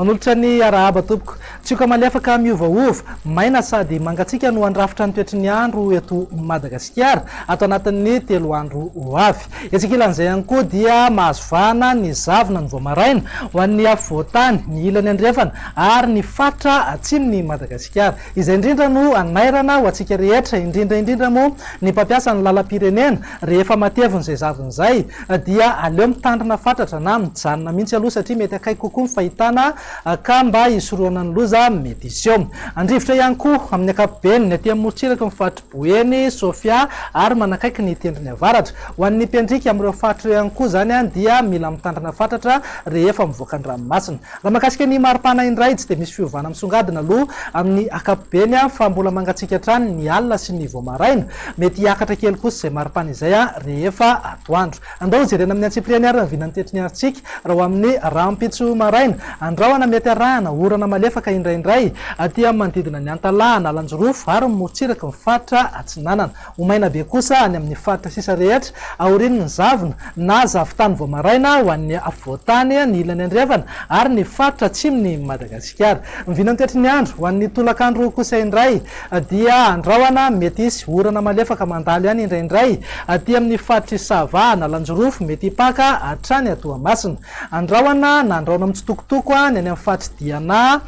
manolotra ny arahaba tompoko. tsioka maly afaka miovaova. Maina sady mangatsika no andrafitra ny toetry ny andro eto madagasikara. Ato anatin'ny telo andro ho avy. Etsakilan'izay ihany koa dia mahazovana ny zavina ny voamaraina. Ho an'ny afvoatany ny ilany andrefana ary ny fatra atsimony madagasikara. Izay indrindra no anairana ho antsika rehetra indrindraindrindra moa ny mpampiasa ny lalam-pirenena. Rehefa matevin'izay zavin'izay dia aleo mitandrina fatratra na mijanona mihitsy aloha satria mety akaiky kokoa ny fahitana ah, ka mba isoroana ny loza mety mora eo andrivotra ihany koa amin'ny akapobeny ny aty morotsiraky boeny sofia ary manakaiky ny tendriny avaratra ho an'ny mpiandrika amin'ireo faritra ihany koa zany a dia mila mitandrina fatratra rehefa mivoaka ny ranomasina. Raha mahakasika ny maripana indray tsy de misy fiovana misongadina aloha. Amin'ny akapobeny a fa mbola mangatsika trany ny alina sy ny voamaraina. Mety hiakatra kely kosa izay maripana izay a rehefa atoandro andao jerena amin'ny antsipriany ary nyvinany tetriny aritsika raha ho amin'ny rampitso maraina andraoana mety arahana orana malefaka indraindray. Aty amin'ny manodidina ny antalàna alanjorofo ary morotsiraky mifaritra atsinanana. Homaina be kosa any amin'ny faritra sisa rehetra aoriny ny zavina na zavitany voamaraina ho an'ny afovoatany ny ilany andrevana ary ny faritra atsimy madagasikara. Mivina nytoetry ny andro ho an'ny tolakandro kosa indray. Dia andraoana mety isy orana malefaka mandalo ihany indraindray. Aty amin'ny faritra isavahana alanjorofo mety ipaka atrany atoamasina. Andraoana na andraona mitsitokotoko ny any amin'ny faritry diana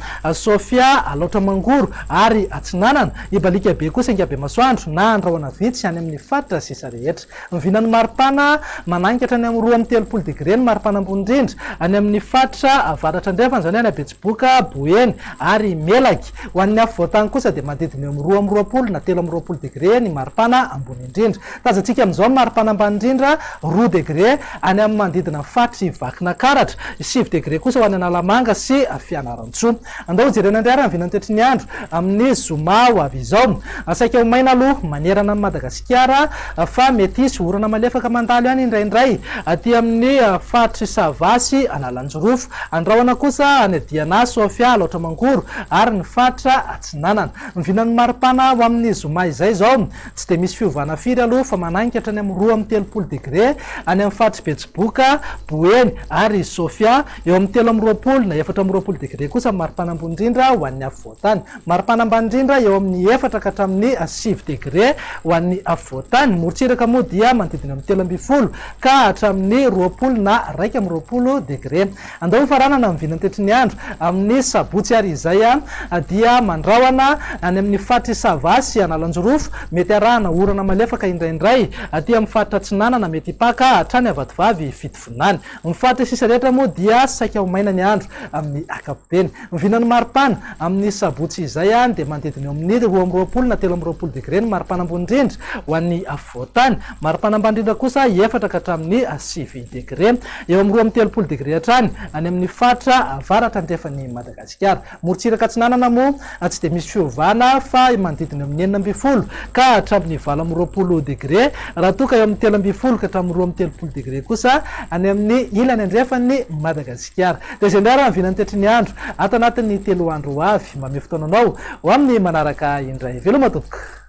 sofia aloatra mangoro ary atsinanana ibalika be kosa ingabe masoandro na andrahoana vitsy any amin'ny faritra sisa rehetra. Mivinany maripana mananikatra any amin'ny roa amin'ny telopolo degre ny maripana ambonindrindra any amin'ny faritra avaratra andrefany zany any abetsiboka boeny ary melaky. Ho an'ny afo voatany kosa dia mandidiny amin'ny roa amin'ny roapolo na telo amin'ny roapolo degre ny maripana ambony indrindra. Tazantsika amin'izao ny maripana ambany indrindra roa degre any amin'ny mandidina faritra vakina karatra sivy degre kosa ho any analamanga sy fianarantsoa andao jerena ndrara nyvinantoetry ny andro amin'ny zoma ho avy izao. Asaika homaina aloha manerana amy madagasikara fa mety sy orana malefaka mandalo ihany indraindray. Aty amin'ny ah, faritry savasy analanjorofo andrahoana kosa any diana sofia loatra mangoro ary ny faritra atsinanana. Mivinany maripana ho amin'ny zoma izay zao tsy de misy fiovana firy aloha fa mananikatra any amy roa amy telopolo degre any amy faritry betsiboka boeny ary sofia. Eo amy telo amy roapolo na efatra amy roapolo degre kosa maripana ambony indrindra ho an'ny afovoatany mari-panambany indrindra eo amin'ny efatra ka hatramin'ny sivy degré ho an'ny afovoatany morotsiraka moa dia manodidina amin'ny telo ambifolo ka hatramin'ny roapolo na raika amin'ny roapolo degré. Andao faranana amin'ny vinantetri ny andro amin'ny sabotsy ary izay a dia mandraoana any amin'ny faritry savasy analanjorofo mety arahana orana malefaka indraindray. Aty amin'ny faritra tsinanana mety hipaka hatrany avatovavy fitovonany mifaritra sisa rehetra moa dia saika homaina ny andro amin'ny akapobeny mivinany maro maripana amin'ny sabotsy izay any de mandidiny eo amin'ny roa amroapolo na telo amroapolo degre ny maripana ambonindrindra ho an'ny avoatany maripana ambanindrindra kosa efatra ka hatramin'ny sivy degre eo amroa roa amin'ny telopolo degre hatrany any amin'ny fatra avaratra ndrefany madagasikara. Morotsiraka tsinanana moa ah, tsy de misy fiovana fa mandidiny amin'ny enina ambifolo ka hatramin'ny valo amroapolo roapolo degre raha toka eo amin'ny telo ambifolo ka hatramin'ny roa amin'ny telopolo degre kosa any amin'ny ilany andrefany madagasikara. De zay ndray raha mivinanytetry ny andro. Atanatin'ny telo telo andro avy. Mame fotoananao ho amin'ny manaraka indray. Veloma tompoko